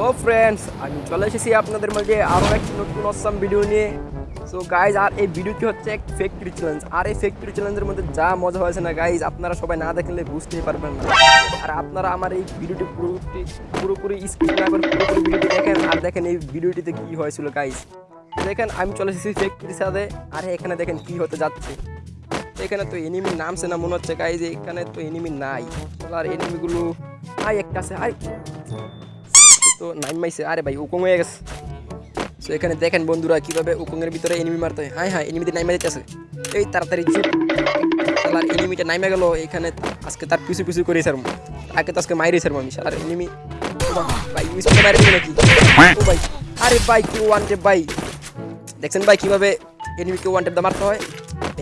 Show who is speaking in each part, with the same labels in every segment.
Speaker 1: Hello friends আমি চলে এসেছি আপনাদের মাঝে আরও একটি নতুন অসাম ভিডিও নিয়ে। সো গাইজ আর এই ভিডিওটি হচ্ছে এক ফ্যাক্টরি চ্যালেঞ্জ আর এই ফ্যাক্টরি চ্যালেঞ্জের মধ্যে যা মজা হয়েছে না গাইজ আপনারা সবাই না দেখলে বুঝতেই পারবেন না। আর আপনারা আমার এই ভিডিওটি পুরোপুরি পুরোপুরি স্ক্রিন না করে পুরোপুরি ভিডিওটি দেখেন। আর দেখেন এই ভিডিওটিতে কী হয়েছিল গাইজ দেখেন, আমি চলে এসেছি ফ্যাক্টরির সাথে। আর, এখানে দেখেন কী হতে যাচ্ছে। এখানে তো এনিমি নামছে না মনে হচ্ছে গাইজ এখানে তো এনিমি নাই। আর এনিমিগুলো আই একটা আছে আই তো নাইন মাইছে। আরে ভাই, উকং হয়ে গেছে। তো এখানে দেখেন বন্ধুরা কীভাবে উকংয়ের ভিতরে এনিমি মারতে হয়। হ্যাঁ হ্যাঁ এনিমিতে নাইমা দিতেছে। এই তাড়াতাড়ি এনিমিটা নাইমা গেল। এখানে আজকে তার পিছু পিছু করে স্যার আগে তো আজকে মাইরে স্যার আমি। শালার এনিমি নাকি? আরে ভাই কি ওয়ান ভাই। দেখছেন ভাই কীভাবে এনিমিকে ওয়ান টেপ দা মারতে হয়?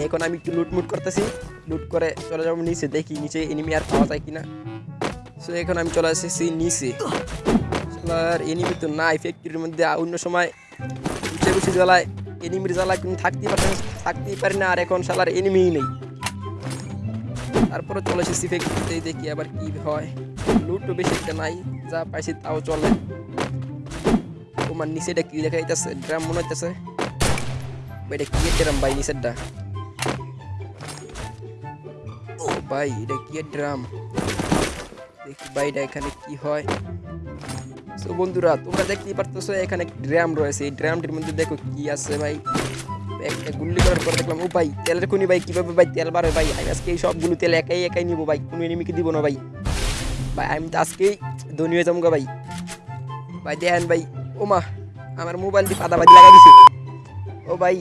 Speaker 1: এখন আমি একটু লুটমুট করতেছি। লুট করে চলে যাব নিচে। দেখি নিচে এনিমি আর পাওয়া যায় কিনা। সো এখন আমি চলে এসেছি নিচে। আর এনিমি তো নাই ফ্যাক্টরির মধ্যে অন্য সময় উঠে বসে জ্বালায়। এনিমির জ্বালায় কিন্তু থাকতেই পারে থাকতেই পারি না, আর এখন শালার এনিমিই নেই। তারপরে চলে এসেছি ফ্যাক্টরিতে দেখি আবার কি হয়। লুটও বেশি একটা নাই, যা পাইছি তাও চলে। তোমার নিচেটা কি লেখা যাইতেছে ড্রাম মনে হইতেছে। এটা কি ড্রাম ভাই, নিচেরটা? ভাই, এটা কি ড্রাম? দেখি ভাইটা এখানে কি হয়? তো বন্ধুরা, তোমরা দেখতেই পারতেছো এখানে ড্রাম রয়েছে। এই ড্রামটির মধ্যে দেখো কি আছে ভাই। একটা গুল্লি করার পর দেখলাম, ও ভাই, তেলের খুনি ভাই, কীভাবে ভাই তেল বাড়ে ভাই? আমি আজকে এই সবগুলো তেল একাই একাই নিবো ভাই, কোনো এনিমিকে দিব না ভাই। ভাই, আমি তো আজকেই ধনী হয়ে যাব ভাই। ভাই, দেখেন ভাই, ও মা, আমার মোবাইলটি পাতাবাদি লাগা দিছে। ও ভাই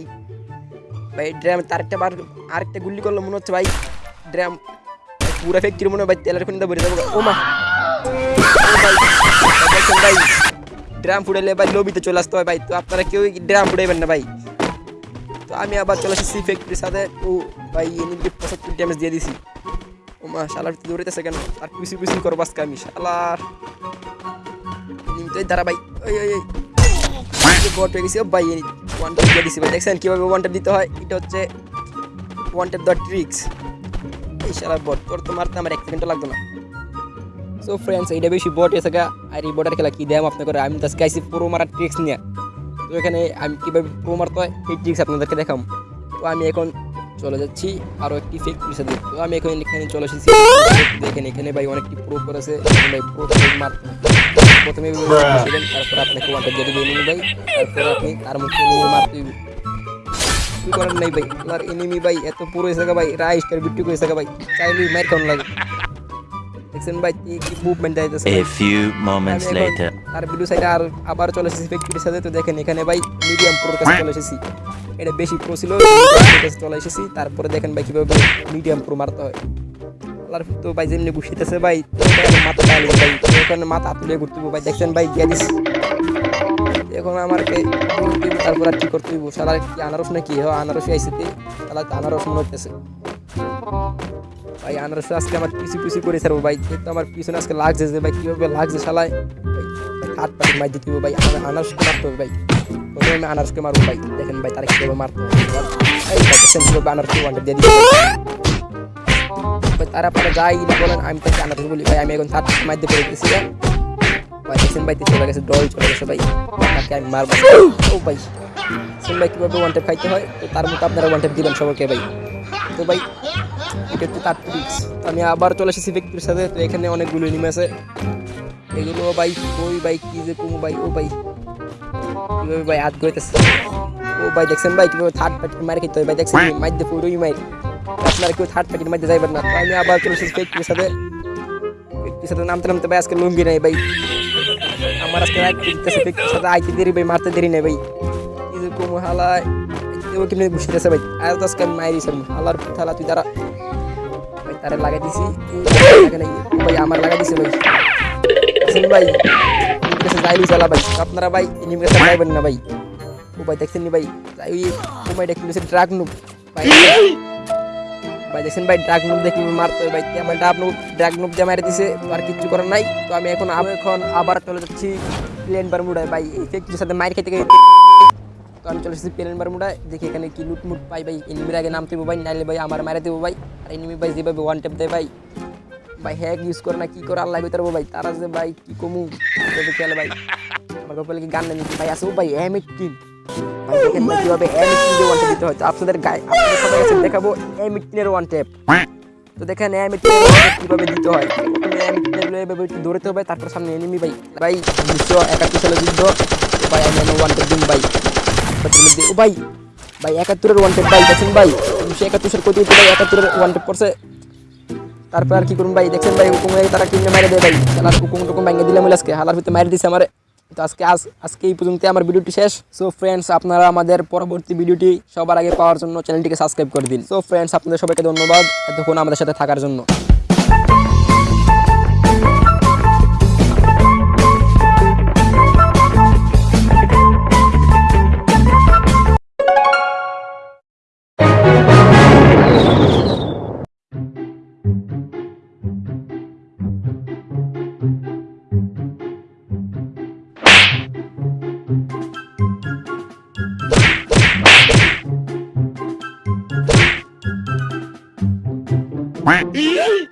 Speaker 1: ভাই ড্রাম তার একটা বার, আরেকটা গুল্লি করল মনে হচ্ছে ভাই, ড্রাম পুরা ফ্যাক্টরি মনে হয় ভাই তেলের খুনি ভরে যাব ও মা ভাই ড্রাম ফুটাইলে ভাই, লবিতে চলে আসতে হয় ভাই। তো আপনারা কেউ ড্রাম ফুটাইবেন না ভাই। তো আমি আবার চলে এসেছি ফ্যাক্টরির সাথে। ও ভাই এনিমিকে পঁচাত্তর ড্যামেজ দিয়ে দিছি। ও মা, শালার দৌড়াইতেছে কেন? আর পিছু পিছু করব আজকে আমি, শালার। এনিমি দাঁড়া ভাই। ওই ওই বট হয়ে গেছি ভাই ওয়ান টেপ দিয়ে ভাই। দেখছেন কীভাবে ওয়ান দিতে হয়? এটা হচ্ছে ওয়ান টেপ দেওয়ার ট্রিক্স এই শালার বট তোর তো মারতে আমার এক সেকেন্ডও লাগতো না। সো ফ্রেন্ডস এইটা বেশি বট এসে আর এই বটের খেলা কি দেয় আপনাকে আমি তো আজকে আইসি প্রো মারার ট্রিক্স নিয়ে। তো এখানে আমি কীভাবে প্রো মারতে হয় এই ট্রিক্স আপনাদেরকে দেখাম। তো আমি এখন চলে যাচ্ছি আরও একটি ফেক পুলিশে দিই তো আমি এখন এখানে চলে এসেছি। দেখেন এখানে ভাই অনেকটি প্রো করেছে। ভাই প্রো মারতে প্রথমে তারপর আপনাকে ওয়ানটা দিয়ে দেবে এনিমি ভাই। তারপর আপনি তার মুখে মারতে হবে। কি করেন নাই ভাই? আর এনিমি ভাই এত পুরো এসে ভাই রাইস বিট্টু করে এসে ভাই। চাইলে মার কেমন লাগে। দেখছেন ভাই কি কি মুভমেন্ট আইতেছে
Speaker 2: A few moments
Speaker 1: আমি এখন
Speaker 2: later.
Speaker 1: তার আর আবার চলে এসেছি ফ্যাক্টরির সাথে তো দেখেন এখানে ভাই মিডিয়াম প্রোর কাছে চলে এসেছি এটা বেশি প্রো ছিল চলে এসেছি তারপরে দেখেন ভাই কীভাবে মিডিয়াম প্রো মারতে হয় আর তো ভাই যেমনি ঘুষিতেছে ভাই মাথা ডালি ভাই তো এখানে মাথা তুলে ঘুরতে ভাই দেখছেন ভাই গিয়ে এখন আমাকে তারপর আর কি করতে হইব সারা কি আনারস নাকি হ আনারস আইসিতে তাহলে আনারস মনে হইতেছে ভাই, আনারস আজকে আমার পিছু পিছু করে ছাড়বো ভাই। তো আমার পিছনে আজকে লাগছে যে ভাই, কীভাবে লাগছে শালায়? হাত পাটি মাই দিতে ভাই আনারসকে মারতে হবে ভাই? প্রথমে আমি আনারসকে মারবো ভাই, দেখেন ভাই তারা কীভাবে মারতে হবে। আনারসকে ওয়ানটা দিয়ে দিচ্ছে। ভাই, তারা পরে যাই বলেন, আমি তাকে আনারস বলি, ভাই, আমি এখন হাত মাইতে পড়ে গেছি ভাই দেখছেন ভাই চলে গেছে ডল চলে গেছে ভাই। তাকে আমি মারবো। ও ভাই ভাই, কীভাবে ওয়ান টেপ খাইতে হয়? তো তার মতো আপনারা ওয়ান টেপ দিবেন সবাইকে ভাই। তো ভাই এটা তার ট্রিক্স আমি আবার চলে এসেছি ব্যক্তির সাথে, তো এখানে অনেকগুলো এনিমি আছে। এগুলো ভাই ওই ভাই, কি যে কুমু ভাই, ও ভাই। কীভাবে ভাই হাত গইতেছে ও ভাই, দেখছেন ভাই কীভাবে থার্ড পার্টি মারে খেতে হয়? ভাই, দেখছেন দিয়ে পুরোই মাইর। আপনারা কেউ থার্ড পার্টির মধ্যে যাইবেন না। আমি আবার চলে এসেছি ব্যক্তির সাথে। ব্যক্তির সাথে নামতে নামতে ভাই আজকে লুঙ্গি নাই ভাই। আমার আজকে রাত দিতেছে ব্যক্তির সাথে। আইতে দেরি ভাই, মারতে দেরি নেই ভাই। কি যে কুমু হালায়। ও কেমনি ঘুষিতেছে ভাই? তো আজকে আমি মাইরি হালার থালা তুই তারা ভাই তারে লাগাই দিছি। ভাই, আমার লাগাই দিছে ভাই। ভাই যাইলি চালা ভাই। আপনারা ভাই এনিমি কাছে যাইবেন না ভাই। ও ভাই, দেখছেন ভাই? যাই ও ভাই দেখছেন ড্রাগ নুব ভাই ভাই, দেখছেন ভাই, ড্রাগ নুব দেখি মারতে ভাই। আমার ডাব নুব ড্রাগ নুব দিয়ে মারি দিছে। তো আর কিচ্ছু করার নাই। তো আমি এখন এখন আবার চলে যাচ্ছি প্লেন বারমুডায়। ভাই, এই সাথে মার খেতে খেতে আমি চলে এসেছি প্লেন বারমুডায় দেখি এখানে কি লুটমুট পাই ভাই। এনিমির আগে নামতে ভাই, নাইলে ভাই আমার মারে দেবো ভাই। আর এনিমি ভাই যেভাবে ওয়ান টেপ দেয় ভাই। ভাই হ্যাক ইউজ করে না, কি করে, আল্লাহ ভিতরে ভাই। তারা যে ভাই, কি কমু? খেলে ভাই। আমার কপালে কি গান না নিচ্ছি ভাই আসব ভাই এম এইটিন ভাই দিতে হয়। আপনাদের গায়ে দেখাবো এম এইটিনের ওয়ান টেপ তো দেখেন এম এইটিন কীভাবে দিতে হয়। একটু দৌড়াতে হবে তারপর সামনে এনিমি ভাই। ভাই উনিশশো একাত্তর সালে যুদ্ধ। ভাই, আমি ওয়ান টেপ দিন ভাই। ভাই ভাই, একাত্তরের ওয়ান ট্যাপ ভাই, দেখেন ভাই, উনিশশো একাত্তর সাল কোটি ভাই একাত্তরের ওয়ান ট্যাপ পড়ছে তারপর আর কি করুন ভাই দেখছেন ভাই, হুকুম তারা কিনে মেরে দেয় ভাই। তারা হুকুম টুকুম ভেঙে দিলাম, আজকে হালার ভিতরে মেরে দিছে আমার। তো আজকে আজ, আজকে এই পর্যন্ত আমার ভিডিওটি শেষ। সো ফ্রেন্ডস আপনারা আমাদের পরবর্তী ভিডিওটি সবার আগে পাওয়ার জন্য চ্যানেলটিকে সাবস্ক্রাইব করে দিন। সো ফ্রেন্ডস আপনাদের সবাইকে ধন্যবাদ। এতক্ষণ আমাদের সাথে থাকার জন্য।
Speaker 2: Ý!